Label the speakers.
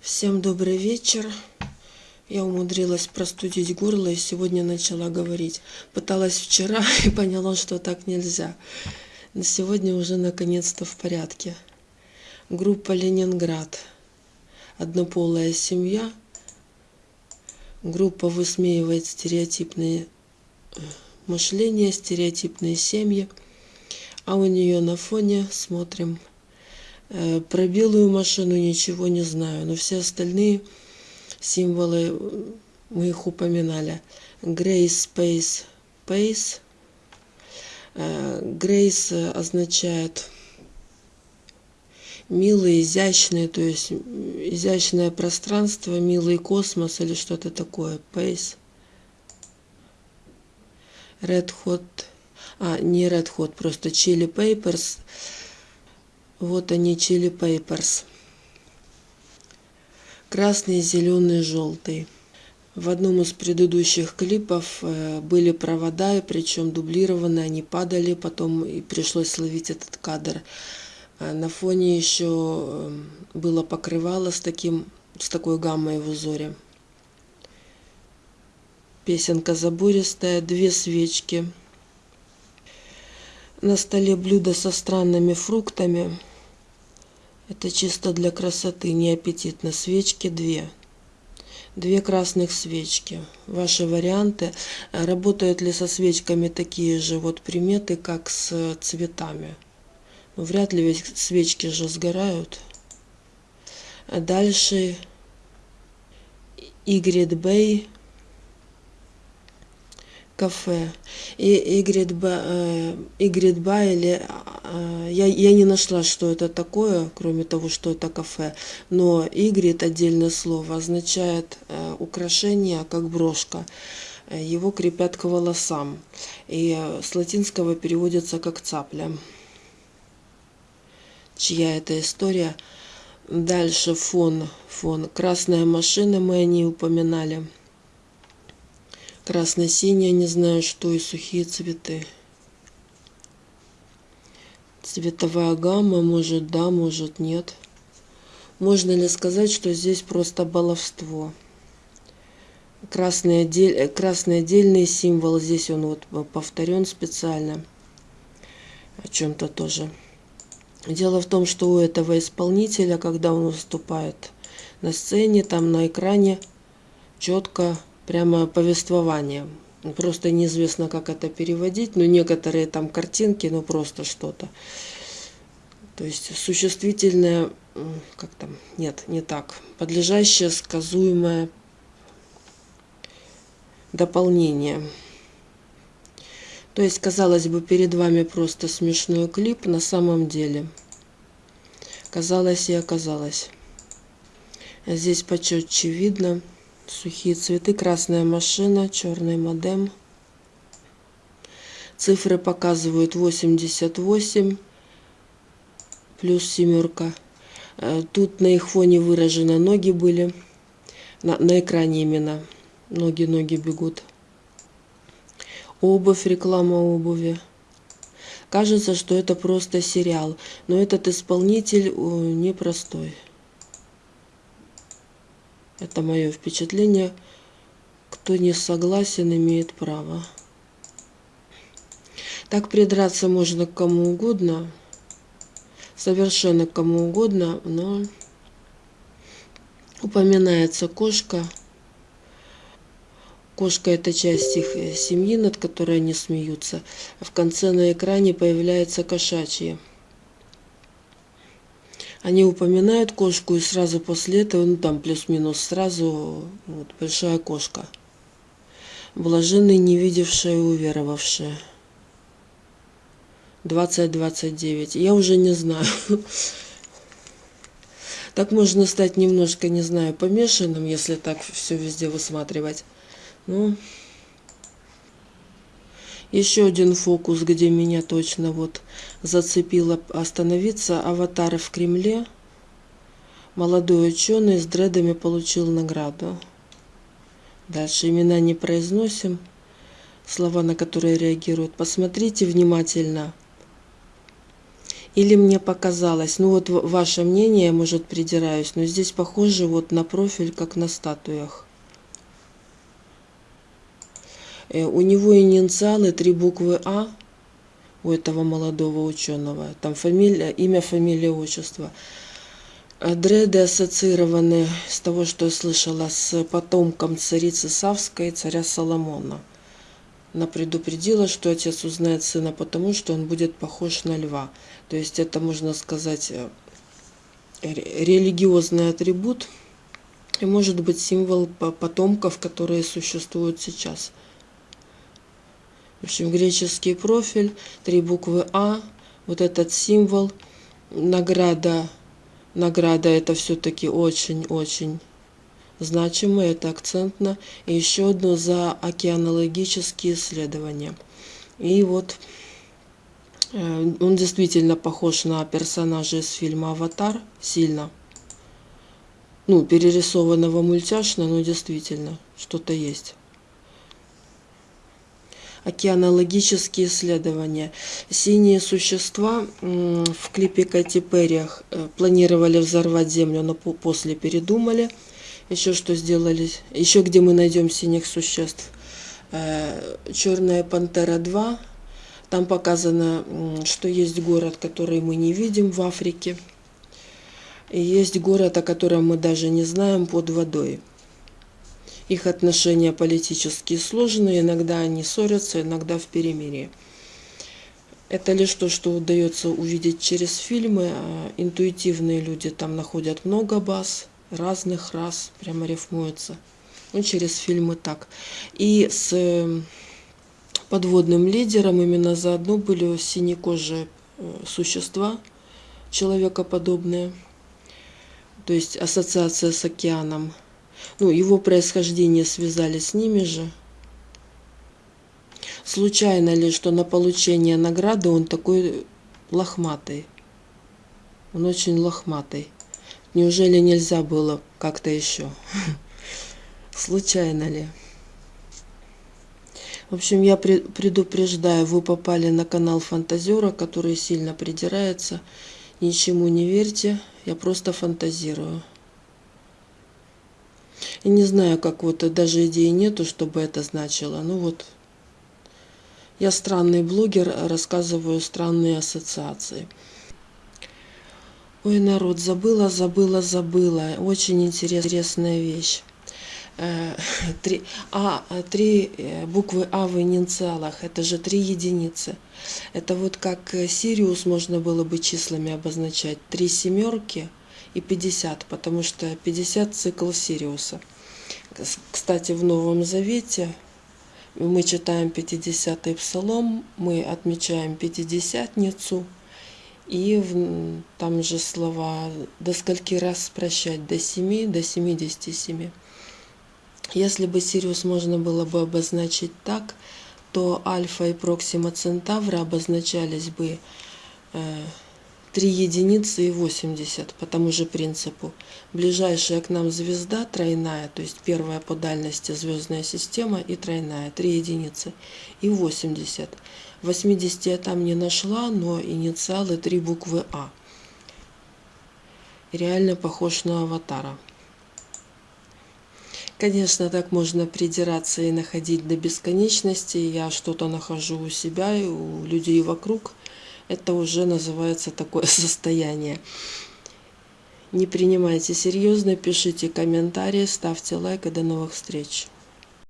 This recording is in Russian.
Speaker 1: Всем добрый вечер. Я умудрилась простудить горло и сегодня начала говорить. Пыталась вчера и поняла, что так нельзя. Но сегодня уже наконец-то в порядке. Группа Ленинград. Однополая семья. Группа высмеивает стереотипные э, мышления, стереотипные семьи. А у нее на фоне смотрим про белую машину ничего не знаю, но все остальные символы мы их упоминали. Grace Space Pace. Grace означает милый, изящный, то есть изящное пространство, милый космос или что-то такое. Pace. Red Hot, а, не Red Hot, просто Chili Papers – вот они, Chili Peppers. Красный, зеленый, желтый. В одном из предыдущих клипов э, были провода, причем дублированные, они падали, потом и пришлось словить этот кадр. А на фоне еще э, было покрывало с, таким, с такой гаммой в узоре. Песенка забористая, две свечки. На столе блюдо со странными фруктами. Это чисто для красоты, не аппетитно. Свечки две. Две красных свечки. Ваши варианты. Работают ли со свечками такие же вот приметы, как с цветами? Ну, вряд ли ведь свечки же сгорают. Дальше Игрид Бэй кафе. И Игрид Ба или а, я, я не нашла, что это такое, кроме того, что это кафе. Но игрит отдельное слово означает э, украшение, как брошка. Его крепят к волосам. И с латинского переводится как цапля. Чья это история? Дальше фон. Фон. Красная машина, мы о ней упоминали. Красно-синяя, не знаю что, и сухие цветы цветовая гамма, может да, может нет. Можно ли сказать, что здесь просто баловство? Красный, отдель, красный отдельный символ, здесь он вот повторен специально. О чем-то тоже. Дело в том, что у этого исполнителя, когда он выступает на сцене, там на экране четко прямо повествование. Просто неизвестно, как это переводить, но некоторые там картинки, ну просто что-то. То есть существительное, как там, нет, не так, подлежащее, сказуемое дополнение. То есть, казалось бы, перед вами просто смешной клип, на самом деле. Казалось и оказалось. Здесь почетче видно сухие цветы, красная машина, черный модем. Цифры показывают 88 плюс семерка. Э, тут на их фоне выражены ноги были. На, на экране именно. Ноги, ноги бегут. Обувь, реклама обуви. Кажется, что это просто сериал, но этот исполнитель непростой. Это мое впечатление. Кто не согласен, имеет право. Так придраться можно к кому угодно, совершенно кому угодно, но упоминается кошка. Кошка – это часть их э, семьи, над которой они смеются. В конце на экране появляется кошачье – они упоминают кошку, и сразу после этого, ну там плюс-минус сразу, вот, большая кошка. Блаженные, не видевшие и уверовавшие. 20-29. Я уже не знаю. Так можно стать немножко, не знаю, помешанным, если так все везде высматривать. Ну, еще один фокус, где меня точно вот зацепило остановиться. Аватары в Кремле. Молодой ученый с дредами получил награду. Дальше имена не произносим. Слова, на которые реагируют. Посмотрите внимательно. Или мне показалось, ну вот ваше мнение, может, придираюсь, но здесь похоже вот на профиль, как на статуях. Э, у него инициалы, три буквы А, у этого молодого ученого. Там фамилия, имя, фамилия, отчество. Дреды ассоциированы с того, что я слышала, с потомком царицы Савской царя Соломона. Она предупредила, что отец узнает сына потому, что он будет похож на льва. То есть это, можно сказать, э, религиозный атрибут и может быть символ потомков, которые существуют сейчас. В общем, греческий профиль, три буквы А, вот этот символ, награда, награда это все-таки очень-очень значимо, это акцентно. И еще одно за океанологические исследования. И вот э, он действительно похож на персонажа из фильма «Аватар» сильно. Ну, перерисованного мультяшно, но действительно, что-то есть океанологические исследования. Синие существа в клипе Кати Перри э, планировали взорвать Землю, но после передумали еще что сделали, еще где мы найдем синих существ. Э, Черная пантера 2. Там показано, что есть город, который мы не видим в Африке. И есть город, о котором мы даже не знаем, под водой. Их отношения политические сложные, иногда они ссорятся, иногда в перемирии. Это лишь то, что удается увидеть через фильмы. А интуитивные люди там находят много баз разных рас, прямо рифмуется. Ну, через фильмы так. И с э, подводным лидером именно заодно были синекожие э, существа, человекоподобные. То есть ассоциация с океаном. Ну, его происхождение связали с ними же. Случайно ли, что на получение награды он такой лохматый? Он очень лохматый. Неужели нельзя было как-то еще? Случайно ли? В общем, я предупреждаю, вы попали на канал Фантазера, который сильно придирается. Ничему не верьте, я просто фантазирую. И не знаю, как вот даже идеи нету, чтобы это значило. Ну вот, я странный блогер, рассказываю странные ассоциации. Ой, народ, забыла, забыла, забыла. Очень интересная вещь. Э, три, а, три э, буквы А в инициалах, это же три единицы. Это вот как э, Сириус можно было бы числами обозначать. Три семерки и 50, потому что 50 цикл Сириуса. Кстати, в Новом Завете мы читаем 50-й псалом, мы отмечаем Пятидесятницу – и там же слова до скольки раз прощать, до 7, до 77. Если бы Сириус можно было бы обозначить так, то Альфа и Проксима Центавра обозначались бы э, 3 единицы и 80 по тому же принципу. Ближайшая к нам звезда тройная, то есть первая по дальности звездная система и тройная, 3 единицы и 80. 80 я там не нашла, но инициалы три буквы А. Реально похож на аватара. Конечно, так можно придираться и находить до бесконечности. Я что-то нахожу у себя и у людей вокруг. Это уже называется такое состояние. Не принимайте серьезно, пишите комментарии, ставьте лайк и до новых встреч.